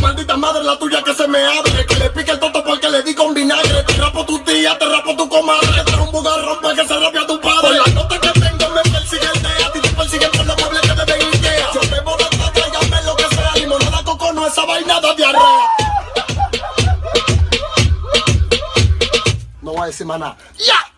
Maldita madre la tuya que se me abre. Que le pique el toto porque le di con vinagre. Te rapo tu tía, te rapo tu comadre. Te un bugarrón para que se rape a tu padre. Por la nota que tengo me persigue el. A ti te persiguen por los muebles que te den Ikea. Yo te bono, tráigame lo que sea. Limonada, coco, no esa vaina de diarrea. No voy a decir más nada. ¡Ya!